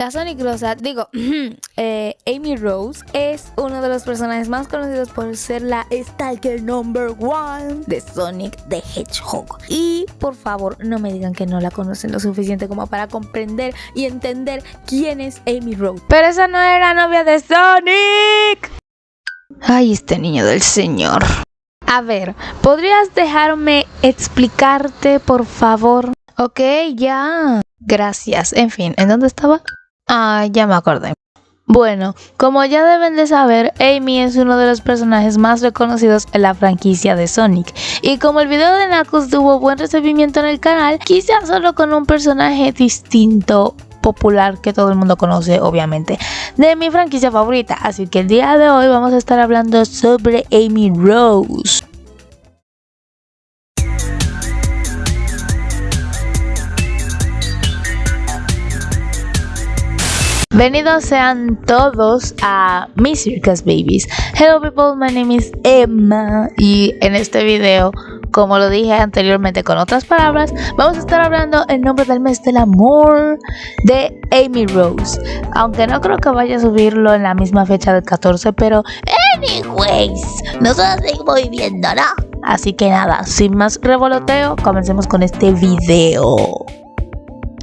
La Sonic Rosa, digo, eh, Amy Rose es uno de los personajes más conocidos por ser la Stalker number one de Sonic the Hedgehog. Y por favor, no me digan que no la conocen lo suficiente como para comprender y entender quién es Amy Rose. Pero esa no era novia de Sonic. Ay, este niño del señor. A ver, ¿podrías dejarme explicarte, por favor? Ok, ya. Gracias. En fin, ¿en dónde estaba? Ah, ya me acordé. Bueno, como ya deben de saber, Amy es uno de los personajes más reconocidos en la franquicia de Sonic. Y como el video de Knuckles tuvo buen recibimiento en el canal, quise hacerlo con un personaje distinto popular que todo el mundo conoce obviamente de mi franquicia favorita así que el día de hoy vamos a estar hablando sobre Amy Rose Bienvenidos sean todos a Mi Circus Babies. Hello people, my name is Emma y en este video, como lo dije anteriormente con otras palabras, vamos a estar hablando el nombre del mes del amor de Amy Rose. Aunque no creo que vaya a subirlo en la misma fecha del 14, pero anyways, nosotros seguimos viviendo, ¿no? Así que nada, sin más revoloteo, comencemos con este video.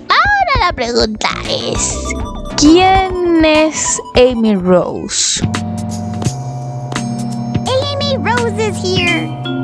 Ahora la pregunta es... ¿Quién es Amy Rose? Amy Rose is here.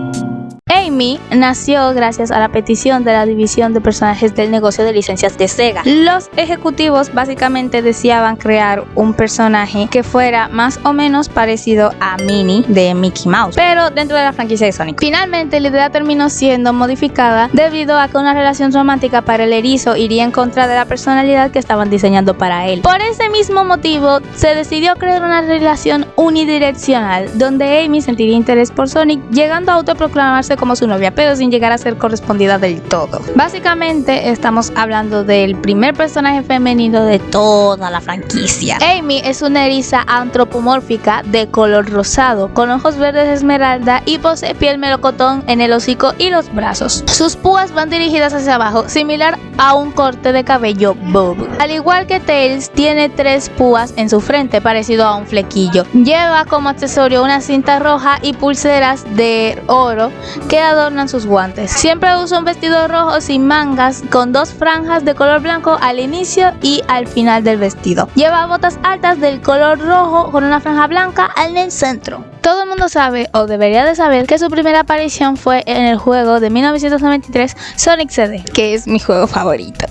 Amy nació gracias a la petición de la división de personajes del negocio de licencias de Sega. Los ejecutivos básicamente deseaban crear un personaje que fuera más o menos parecido a Minnie de Mickey Mouse, pero dentro de la franquicia de Sonic. Finalmente la idea terminó siendo modificada debido a que una relación romántica para el erizo iría en contra de la personalidad que estaban diseñando para él. Por ese mismo motivo se decidió crear una relación unidireccional donde Amy sentiría interés por Sonic llegando a autoproclamarse como su novia, pero sin llegar a ser correspondida del todo. Básicamente estamos hablando del primer personaje femenino de toda la franquicia. Amy es una eriza antropomórfica de color rosado, con ojos verdes esmeralda y posee piel melocotón en el hocico y los brazos. Sus púas van dirigidas hacia abajo, similar a un corte de cabello bob. Al igual que Tails, tiene tres púas en su frente, parecido a un flequillo. Lleva como accesorio una cinta roja y pulseras de oro que adornan sus guantes. Siempre usa un vestido rojo sin mangas con dos franjas de color blanco al inicio y al final del vestido. Lleva botas altas del color rojo con una franja blanca en el centro. Todo el mundo sabe, o debería de saber, que su primera aparición fue en el juego de 1993 Sonic CD, que es mi juego favorito.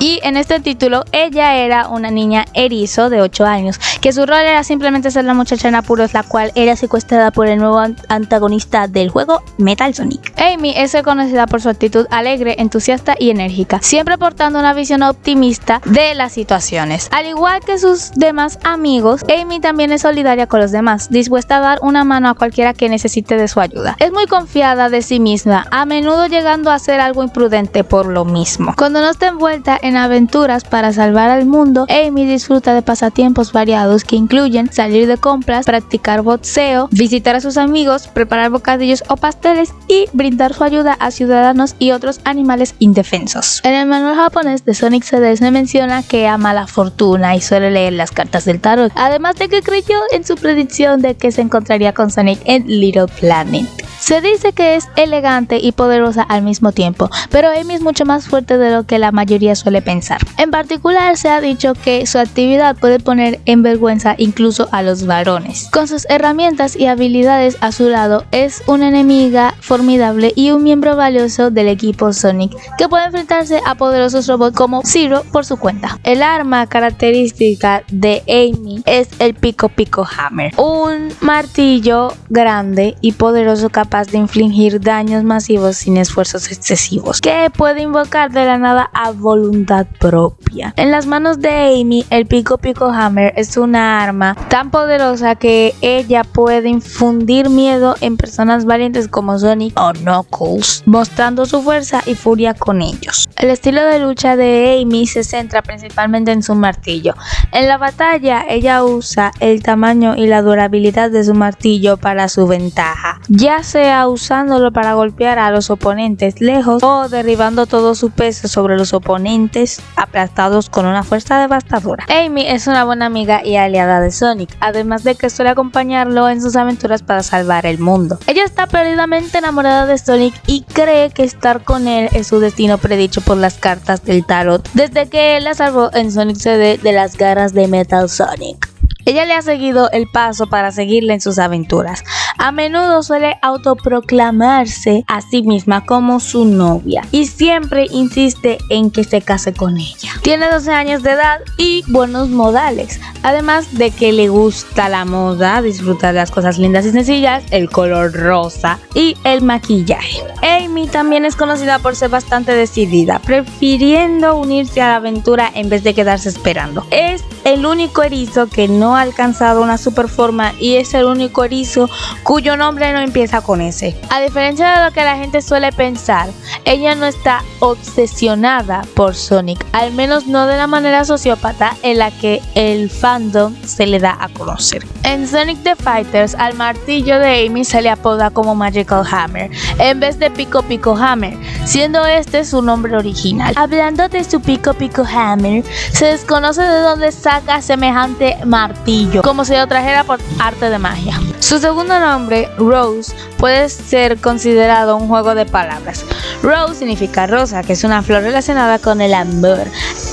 Y en este título, ella era una niña erizo de 8 años, que su rol era simplemente ser la muchacha en apuros, la cual era secuestrada por el nuevo antagonista del juego, Metal Sonic. Amy es reconocida por su actitud alegre, entusiasta y enérgica, siempre portando una visión optimista de las situaciones. Al igual que sus demás amigos, Amy también es solidaria con los demás, dispuesta a dar una mano a cualquiera que necesite de su ayuda. Es muy confiada de sí misma, a menudo llegando a ser algo imprudente por lo mismo. Cuando no está envuelta en aventuras para salvar al mundo, Amy disfruta de pasatiempos variados que incluyen salir de compras, practicar boxeo, visitar a sus amigos, preparar bocadillos o pasteles y brindar su ayuda a ciudadanos y otros animales indefensos. En el manual japonés de Sonic CD se menciona que ama la fortuna y suele leer las cartas del tarot, además de que creyó en su predicción de que se encontraría con Sonic en Little Planet. Se dice que es elegante y poderosa al mismo tiempo, pero Amy es mucho más fuerte de lo que la mayoría suele pensar. En particular se ha dicho que su actividad puede poner en vergüenza incluso a los varones. Con sus herramientas y habilidades a su lado es una enemiga formidable y un miembro valioso del equipo Sonic que puede enfrentarse a poderosos robots como Zero por su cuenta. El arma característica de Amy es el Pico Pico Hammer, un martillo grande y poderoso capaz de infligir daños masivos sin esfuerzos excesivos, que puede invocar de la nada a voluntad propia. En las manos de Amy, el Pico Pico Hammer es una arma tan poderosa que ella puede infundir miedo en personas valientes como Sonic o Knuckles, mostrando su fuerza y furia con ellos. El estilo de lucha de Amy se centra principalmente en su martillo. En la batalla, ella usa el tamaño y la durabilidad de su martillo para su ventaja, ya sea sea usándolo para golpear a los oponentes lejos o derribando todo su peso sobre los oponentes aplastados con una fuerza devastadora. Amy es una buena amiga y aliada de Sonic, además de que suele acompañarlo en sus aventuras para salvar el mundo. Ella está perdidamente enamorada de Sonic y cree que estar con él es su destino predicho por las cartas del tarot desde que él la salvó en Sonic CD de las garras de Metal Sonic. Ella le ha seguido el paso para seguirle en sus aventuras. A menudo suele autoproclamarse a sí misma como su novia y siempre insiste en que se case con ella. Tiene 12 años de edad y buenos modales, además de que le gusta la moda, disfruta de las cosas lindas y sencillas, el color rosa y el maquillaje. Amy también es conocida por ser bastante decidida, prefiriendo unirse a la aventura en vez de quedarse esperando. Es el único erizo que no ha alcanzado una super forma y es el único erizo cuyo nombre no empieza con S. A diferencia de lo que la gente suele pensar, ella no está obsesionada por Sonic, al menos no de la manera sociópata en la que el fandom se le da a conocer. En Sonic the Fighters, al martillo de Amy se le apoda como Magical Hammer, en vez de Pico Pico Hammer, siendo este su nombre original. Hablando de su Pico Pico Hammer, se desconoce de dónde saca semejante martillo, como si lo trajera por arte de magia. Su segundo nombre, Rose, puede ser considerado un juego de palabras. Rose significa rosa, que es una flor relacionada con el amor.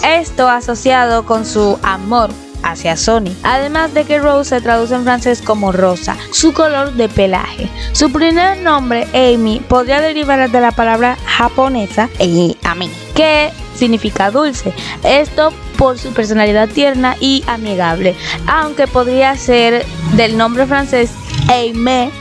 Esto asociado con su amor hacia Sony. Además de que Rose se traduce en francés como rosa, su color de pelaje. Su primer nombre, Amy, podría derivar de la palabra japonesa Ami, que significa dulce. Esto por su personalidad tierna y amigable, aunque podría ser del nombre francés Aimé,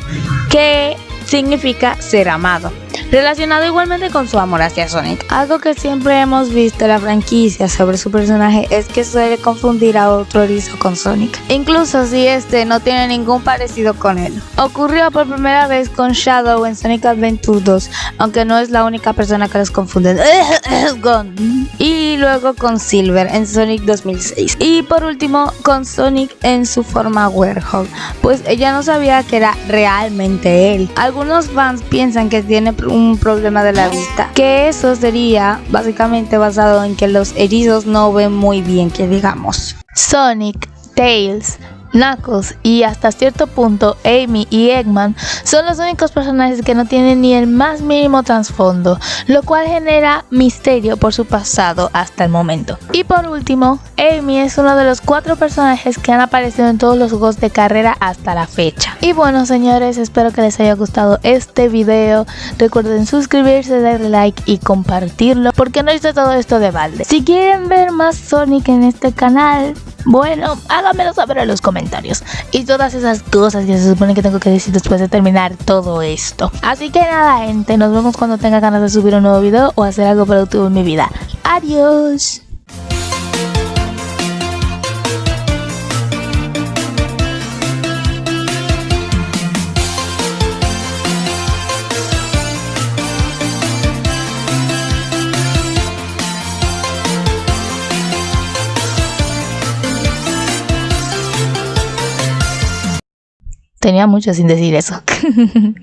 que significa ser amado relacionado igualmente con su amor hacia Sonic. Algo que siempre hemos visto en la franquicia sobre su personaje es que suele confundir a otro erizo con Sonic, incluso si este no tiene ningún parecido con él. Ocurrió por primera vez con Shadow en Sonic Adventure 2, aunque no es la única persona que los confunde. y luego con Silver en Sonic 2006. Y por último con Sonic en su forma Werewolf, pues ella no sabía que era realmente él. Algunos fans piensan que tiene un problema de la vista, que eso sería básicamente basado en que los erizos no ven muy bien, que digamos. Sonic, Tails, Knuckles y hasta cierto punto Amy y Eggman son los únicos personajes que no tienen ni el más mínimo trasfondo, lo cual genera misterio por su pasado hasta el momento. Y por último, Amy es uno de los cuatro personajes que han aparecido en todos los juegos de carrera hasta la fecha. Y bueno señores, espero que les haya gustado este video. Recuerden suscribirse, darle like y compartirlo porque no hice todo esto de balde. Si quieren ver más Sonic en este canal, bueno, háganmelo saber en los comentarios. Y todas esas cosas que se supone que tengo que decir después de terminar todo esto. Así que nada, gente, nos vemos cuando tenga ganas de subir un nuevo video o hacer algo productivo en mi vida. Adiós. Tenía mucho sin decir eso.